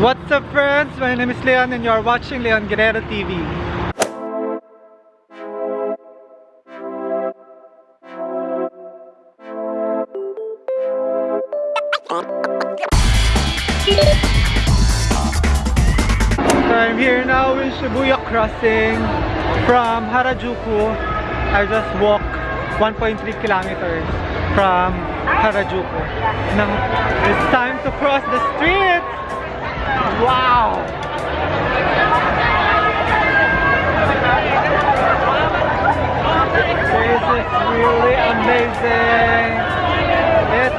What's up friends? My name is Leon and you are watching Leon Guerrero TV. So I'm here now in Shibuya Crossing from Harajuku. I just walked 1.3 kilometers from Harajuku. Now it's time to cross the street.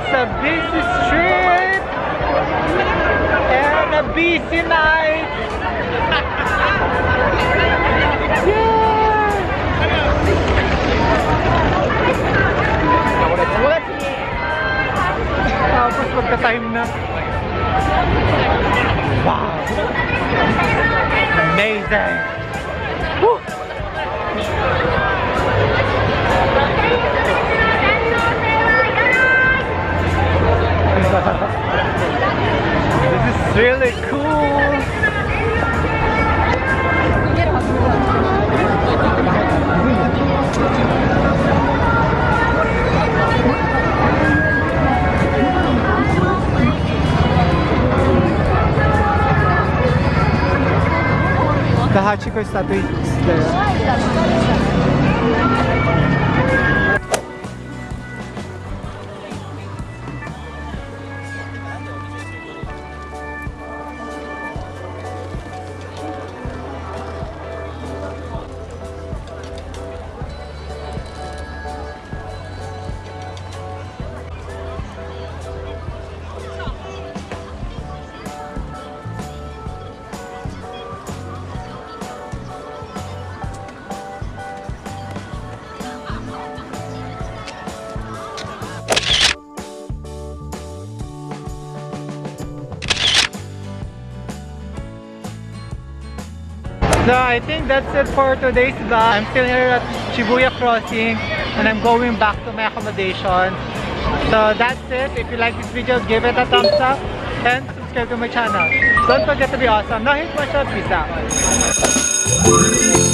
It's a busy street and a busy night. Magka-time. Wow! Amazing! Kahachi está bem. So I think that's it for today's vlog. I'm still here at Shibuya Crossing and I'm going back to my accommodation. So that's it. If you like this video, give it a thumbs up and subscribe to my channel. Don't forget to be awesome. Now hit my shot. Peace out.